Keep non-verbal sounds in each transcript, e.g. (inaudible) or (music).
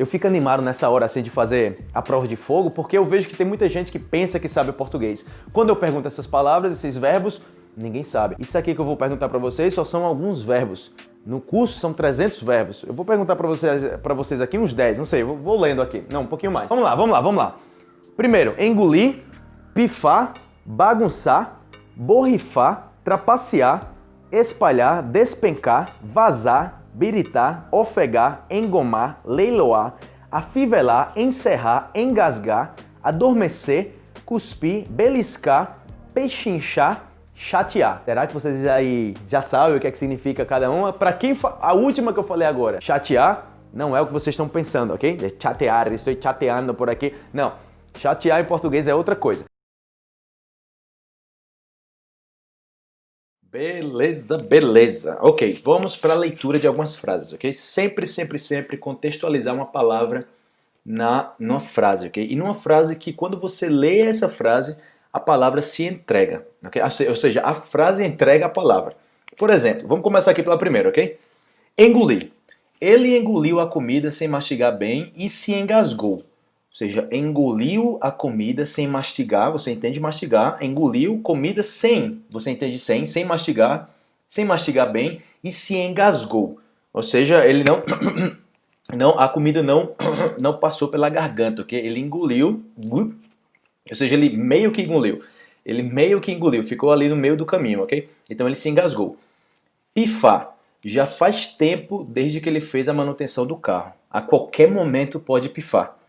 Eu fico animado nessa hora assim de fazer a prova de fogo, porque eu vejo que tem muita gente que pensa que sabe português. Quando eu pergunto essas palavras, esses verbos, ninguém sabe. Isso aqui que eu vou perguntar para vocês só são alguns verbos. No curso são 300 verbos. Eu vou perguntar para vocês, pra vocês aqui uns 10, não sei, vou, vou lendo aqui. Não, um pouquinho mais. Vamos lá, vamos lá, vamos lá. Primeiro, engolir, pifar, bagunçar, borrifar, trapacear, espalhar, despencar, vazar, biritar, ofegar, engomar, leiloar, afivelar, encerrar, engasgar, adormecer, cuspir, beliscar, pechinchar, chatear. Será que vocês aí já sabem o que, é que significa cada uma? Para quem a última que eu falei agora, chatear não é o que vocês estão pensando, ok? De chatear, estou chateando por aqui. Não, chatear em português é outra coisa. Beleza, beleza. Ok, vamos para a leitura de algumas frases, ok? Sempre, sempre, sempre contextualizar uma palavra na numa frase, ok? E numa frase que quando você lê essa frase, a palavra se entrega, ok? Ou seja, a frase entrega a palavra. Por exemplo, vamos começar aqui pela primeira, ok? Engolir. Ele engoliu a comida sem mastigar bem e se engasgou. Ou seja, engoliu a comida sem mastigar, você entende mastigar, engoliu comida sem, você entende sem, sem mastigar, sem mastigar bem e se engasgou. Ou seja, ele não (coughs) não a comida não (coughs) não passou pela garganta, OK? Ele engoliu, ou seja, ele meio que engoliu. Ele meio que engoliu, ficou ali no meio do caminho, OK? Então ele se engasgou. Pifar. Já faz tempo desde que ele fez a manutenção do carro. A qualquer momento pode pifar.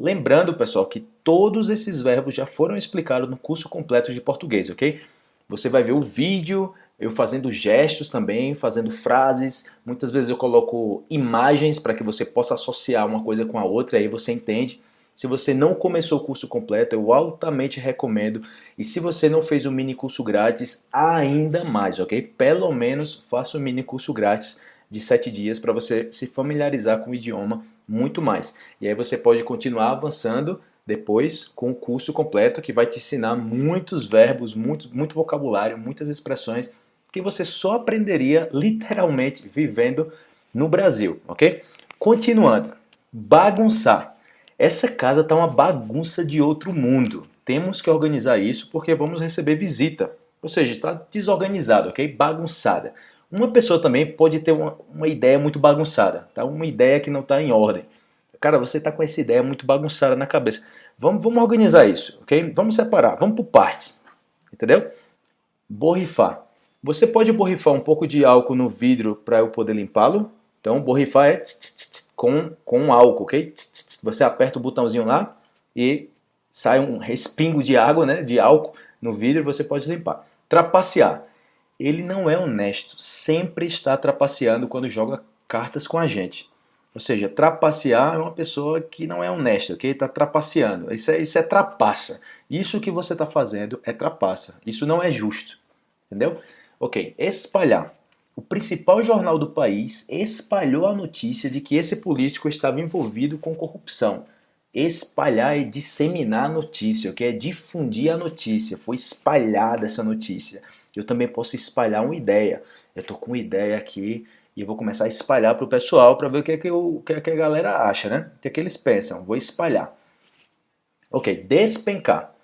Lembrando, pessoal, que todos esses verbos já foram explicados no curso completo de português, ok? Você vai ver o vídeo, eu fazendo gestos também, fazendo frases. Muitas vezes eu coloco imagens para que você possa associar uma coisa com a outra, aí você entende. Se você não começou o curso completo, eu altamente recomendo. E se você não fez o mini curso grátis, ainda mais, ok? Pelo menos faça o mini curso grátis de 7 dias para você se familiarizar com o idioma muito mais. E aí você pode continuar avançando depois com o curso completo que vai te ensinar muitos verbos, muito, muito vocabulário, muitas expressões que você só aprenderia literalmente vivendo no Brasil, ok? Continuando, bagunçar. Essa casa está uma bagunça de outro mundo. Temos que organizar isso porque vamos receber visita. Ou seja, está desorganizado, ok? Bagunçada. Uma pessoa também pode ter uma, uma ideia muito bagunçada, tá? uma ideia que não está em ordem. Cara, você está com essa ideia muito bagunçada na cabeça. Vamos, vamos organizar isso, ok? Vamos separar, vamos por partes, entendeu? Borrifar. Você pode borrifar um pouco de álcool no vidro para eu poder limpá-lo. Então, borrifar é com, com álcool, ok? Você aperta o botãozinho lá e sai um respingo de água, né, de álcool no vidro e você pode limpar. Trapacear ele não é honesto, sempre está trapaceando quando joga cartas com a gente. Ou seja, trapacear é uma pessoa que não é honesta, ok? Está trapaceando. Isso é, isso é trapaça. Isso que você está fazendo é trapaça. Isso não é justo. Entendeu? Ok, espalhar. O principal jornal do país espalhou a notícia de que esse político estava envolvido com corrupção. Espalhar é disseminar a notícia, ok? É difundir a notícia. Foi espalhada essa notícia eu também posso espalhar uma ideia. Eu estou com uma ideia aqui e vou começar a espalhar para o pessoal para ver o que, é que, eu, o que, é que a galera acha, né? O que, é que eles pensam. Vou espalhar. Ok, despencar.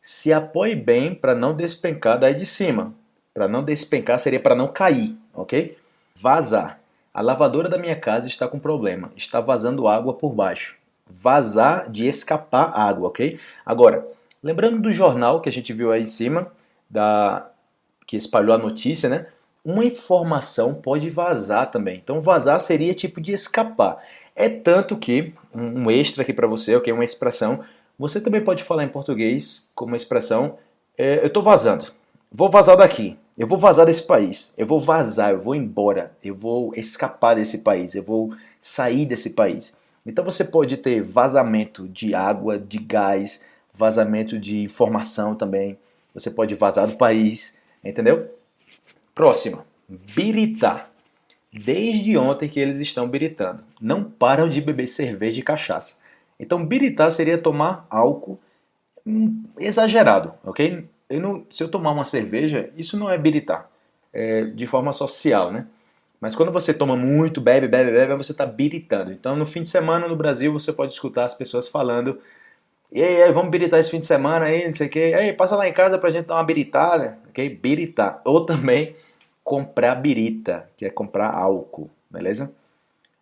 Se apoie bem para não despencar daí de cima. Para não despencar seria para não cair, ok? Vazar. A lavadora da minha casa está com problema. Está vazando água por baixo. Vazar de escapar água, ok? Agora, lembrando do jornal que a gente viu aí em cima, da que espalhou a notícia, né? Uma informação pode vazar também. Então vazar seria tipo de escapar. É tanto que, um extra aqui para você, ok? Uma expressão, você também pode falar em português como uma expressão, é, eu estou vazando, vou vazar daqui, eu vou vazar desse país, eu vou vazar, eu vou embora, eu vou escapar desse país, eu vou sair desse país. Então você pode ter vazamento de água, de gás, vazamento de informação também, você pode vazar do país, Entendeu? Próxima. Biritar. Desde ontem que eles estão biritando. Não param de beber cerveja e cachaça. Então, biritar seria tomar álcool hum, exagerado, ok? Eu não, se eu tomar uma cerveja, isso não é biritar, é de forma social, né? Mas quando você toma muito, bebe, bebe, bebe, você está biritando. Então no fim de semana no Brasil você pode escutar as pessoas falando e aí, vamos biritar esse fim de semana aí, não sei o que. Aí, passa lá em casa pra gente dar uma biritada, ok? Biritar. Ou também comprar birita, que é comprar álcool, beleza?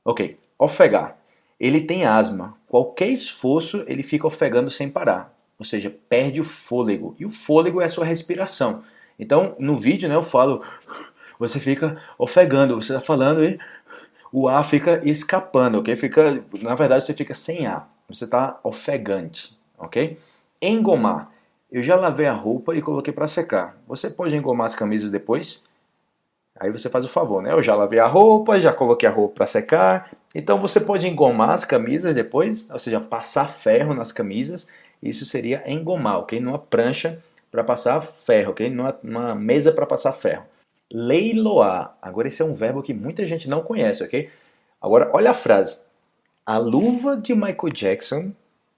Ok, ofegar. Ele tem asma. Qualquer esforço, ele fica ofegando sem parar. Ou seja, perde o fôlego. E o fôlego é a sua respiração. Então, no vídeo, né, eu falo, você fica ofegando, você está falando e o ar fica escapando, ok? Fica, na verdade, você fica sem ar. Você está ofegante, ok? Engomar. Eu já lavei a roupa e coloquei para secar. Você pode engomar as camisas depois? Aí você faz o favor, né? Eu já lavei a roupa, já coloquei a roupa para secar. Então você pode engomar as camisas depois, ou seja, passar ferro nas camisas. Isso seria engomar, ok? Numa prancha para passar ferro, ok? Numa, numa mesa para passar ferro. Leiloar. Agora esse é um verbo que muita gente não conhece, ok? Agora olha a frase. A luva de Michael Jackson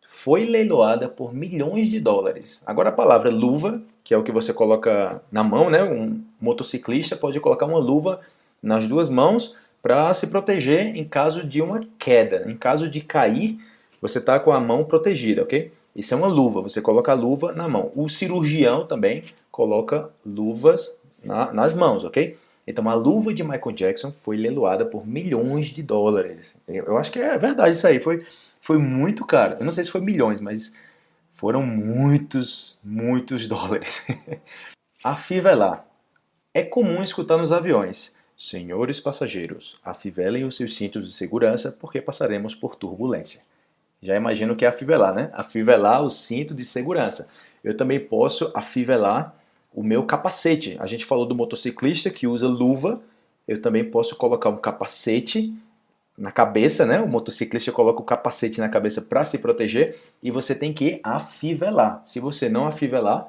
foi leiloada por milhões de dólares. Agora a palavra luva, que é o que você coloca na mão, né? Um motociclista pode colocar uma luva nas duas mãos para se proteger em caso de uma queda. Em caso de cair, você está com a mão protegida, ok? Isso é uma luva, você coloca a luva na mão. O cirurgião também coloca luvas na, nas mãos, ok? Então a luva de Michael Jackson foi leiloada por milhões de dólares. Eu acho que é verdade isso aí, foi, foi muito caro. Eu não sei se foi milhões, mas foram muitos, muitos (laughs) dólares. Afivelar. É comum escutar nos aviões. Senhores passageiros, afivelem os seus cintos de segurança porque passaremos por turbulência. Já imagino que é afivelar, né? Afivelar o cinto de segurança. Eu também posso afivelar o meu capacete. A gente falou do motociclista que usa luva, eu também posso colocar um capacete na cabeça, né? O motociclista coloca o capacete na cabeça para se proteger e você tem que afivelar. Se você não afivelar,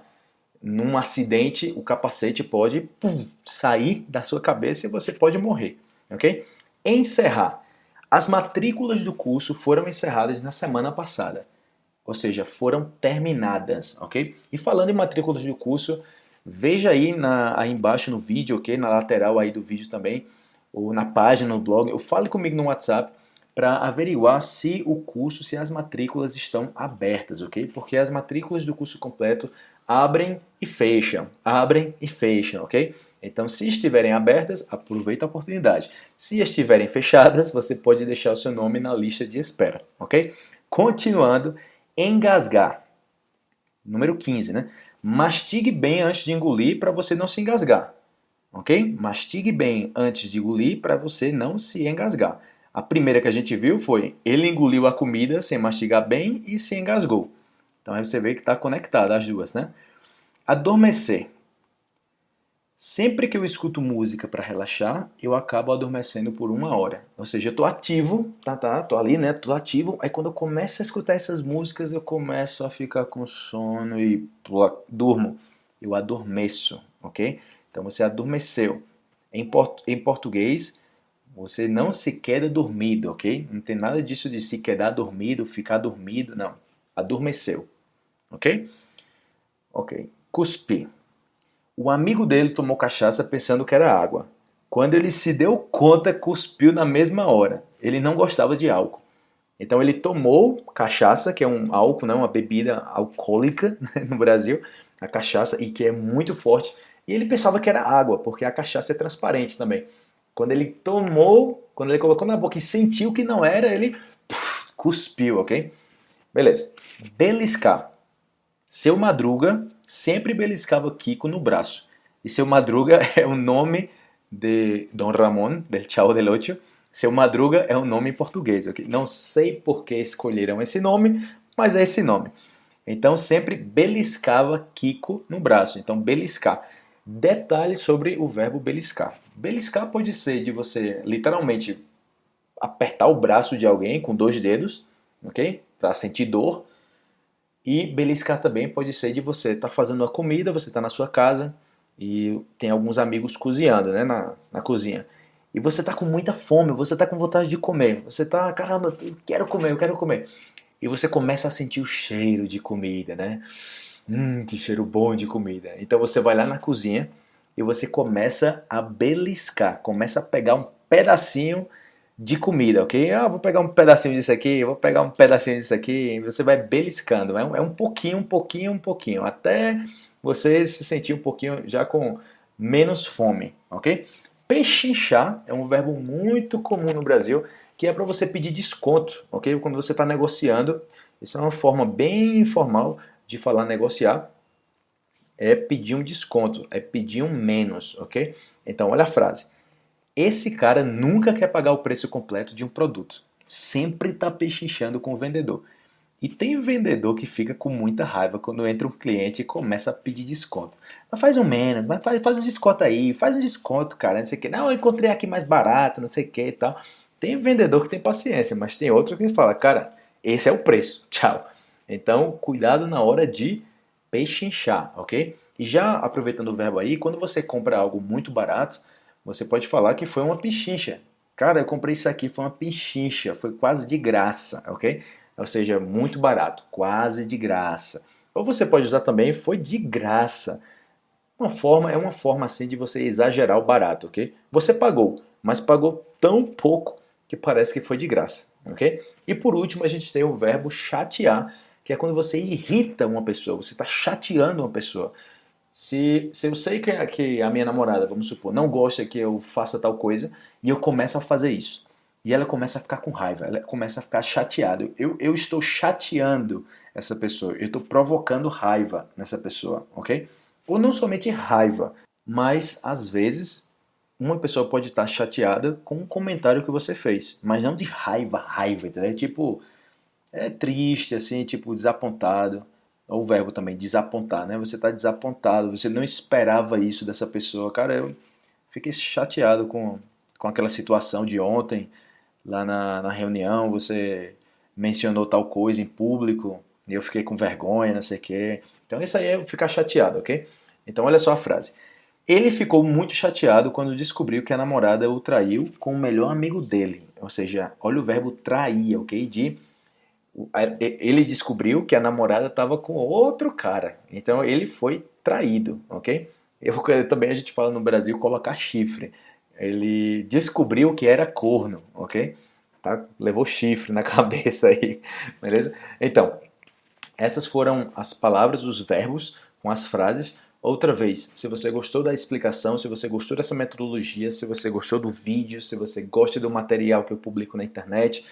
num acidente o capacete pode pum, sair da sua cabeça e você pode morrer, ok? Encerrar. As matrículas do curso foram encerradas na semana passada, ou seja, foram terminadas, ok? E falando em matrículas do curso, Veja aí, na, aí embaixo no vídeo, ok? Na lateral aí do vídeo também, ou na página, no blog, ou fale comigo no WhatsApp para averiguar se o curso, se as matrículas estão abertas, ok? Porque as matrículas do curso completo abrem e fecham, abrem e fecham, ok? Então, se estiverem abertas, aproveita a oportunidade. Se estiverem fechadas, você pode deixar o seu nome na lista de espera, ok? Continuando, engasgar. Número 15, né? Mastigue bem antes de engolir para você não se engasgar. Ok? Mastigue bem antes de engolir para você não se engasgar. A primeira que a gente viu foi ele engoliu a comida sem mastigar bem e se engasgou. Então aí você vê que está conectado as duas, né? Adormecer. Sempre que eu escuto música para relaxar, eu acabo adormecendo por uma hora. Ou seja, eu estou ativo, tá, tá, tô ali, né, tô ativo. Aí quando eu começo a escutar essas músicas, eu começo a ficar com sono e pô, durmo. Eu adormeço, ok? Então você adormeceu. Em, port em português, você não se queda dormido, ok? Não tem nada disso de se quedar dormido, ficar dormido, não. Adormeceu, ok? Ok. Cuspir. O amigo dele tomou cachaça pensando que era água. Quando ele se deu conta, cuspiu na mesma hora. Ele não gostava de álcool. Então ele tomou cachaça, que é um álcool, né, uma bebida alcoólica né, no Brasil, a cachaça, e que é muito forte. E ele pensava que era água, porque a cachaça é transparente também. Quando ele tomou, quando ele colocou na boca e sentiu que não era, ele cuspiu, ok? Beleza. Beliscar. Seu Madruga sempre beliscava Kiko no braço. E Seu Madruga (laughs) é o nome de Dom Ramón, del Chavo del Ocho. Seu Madruga é um nome em português. Okay? Não sei por que escolheram esse nome, mas é esse nome. Então sempre beliscava Kiko no braço. Então beliscar. Detalhe sobre o verbo beliscar. Beliscar pode ser de você literalmente apertar o braço de alguém com dois dedos, ok? Para sentir dor. E beliscar também pode ser de você estar tá fazendo a comida, você está na sua casa e tem alguns amigos cozinhando né, na, na cozinha. E você está com muita fome, você está com vontade de comer. Você está, caramba, eu quero comer, eu quero comer. E você começa a sentir o cheiro de comida, né? Hum, que cheiro bom de comida. Então você vai lá na cozinha e você começa a beliscar, começa a pegar um pedacinho de comida, ok? Ah, vou pegar um pedacinho disso aqui, vou pegar um pedacinho disso aqui, você vai beliscando, é um, é um pouquinho, um pouquinho, um pouquinho, até você se sentir um pouquinho já com menos fome, ok? Pechinchar é um verbo muito comum no Brasil, que é para você pedir desconto, ok? Quando você está negociando, isso é uma forma bem informal de falar negociar, é pedir um desconto, é pedir um menos, ok? Então, olha a frase. Esse cara nunca quer pagar o preço completo de um produto. Sempre está pechinchando com o vendedor. E tem vendedor que fica com muita raiva quando entra um cliente e começa a pedir desconto. Mas faz um menos, mas faz, faz um desconto aí, faz um desconto, cara, não sei o que. Não, eu encontrei aqui mais barato, não sei o que e tal. Tem vendedor que tem paciência, mas tem outro que fala, cara, esse é o preço, (laughs) tchau. Então, cuidado na hora de pechinchar, ok? E já aproveitando o verbo aí, quando você compra algo muito barato, você pode falar que foi uma pichincha. Cara, eu comprei isso aqui, foi uma pichincha, foi quase de graça, ok? Ou seja, muito barato, quase de graça. Ou você pode usar também, foi de graça. Uma forma é uma forma assim de você exagerar o barato, ok? Você pagou, mas pagou tão pouco que parece que foi de graça, ok? E por último a gente tem o verbo chatear, que é quando você irrita uma pessoa, você está chateando uma pessoa. Se, se eu sei que, que a minha namorada, vamos supor, não gosta que eu faça tal coisa e eu começo a fazer isso. E ela começa a ficar com raiva, ela começa a ficar chateada. Eu, eu estou chateando essa pessoa, eu estou provocando raiva nessa pessoa, ok? Ou não somente raiva, mas às vezes uma pessoa pode estar chateada com um comentário que você fez, mas não de raiva, raiva, entendeu? É tipo, é triste, assim, tipo, desapontado o verbo também, desapontar, né? Você está desapontado, você não esperava isso dessa pessoa. Cara, eu fiquei chateado com, com aquela situação de ontem, lá na, na reunião, você mencionou tal coisa em público, e eu fiquei com vergonha, não sei o quê. Então isso aí é ficar chateado, ok? Então olha só a frase. Ele ficou muito chateado quando descobriu que a namorada o traiu com o melhor amigo dele. Ou seja, olha o verbo trair, ok? De ele descobriu que a namorada estava com outro cara. Então ele foi traído, ok? Eu, também a gente fala no Brasil colocar chifre. Ele descobriu que era corno, ok? Tá? Levou chifre na (laughs) cabeça aí, beleza? Então, essas foram as palavras, os verbos com as frases. Outra vez, se você gostou da explicação, se você gostou dessa metodologia, se você gostou do vídeo, se você gosta do material que eu publico na internet,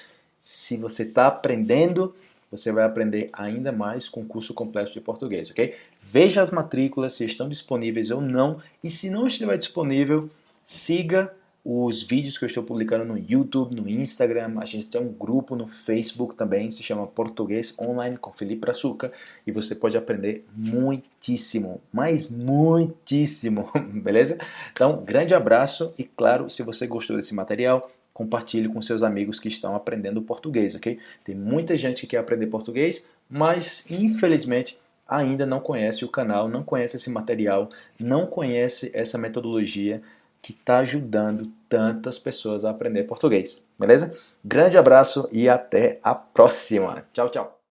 se você está aprendendo, você vai aprender ainda mais com o curso completo de português, ok? Veja as matrículas se estão disponíveis ou não, e se não estiver disponível, siga os vídeos que eu estou publicando no YouTube, no Instagram, a gente tem um grupo no Facebook também, se chama Português Online com Felipe Açúcar, e você pode aprender muitíssimo, mas muitíssimo, (laughs) beleza? Então, grande abraço e claro, se você gostou desse material, compartilhe com seus amigos que estão aprendendo português, ok? Tem muita gente que quer aprender português, mas infelizmente ainda não conhece o canal, não conhece esse material, não conhece essa metodologia que está ajudando tantas pessoas a aprender português, beleza? Grande abraço e até a próxima. Tchau, tchau.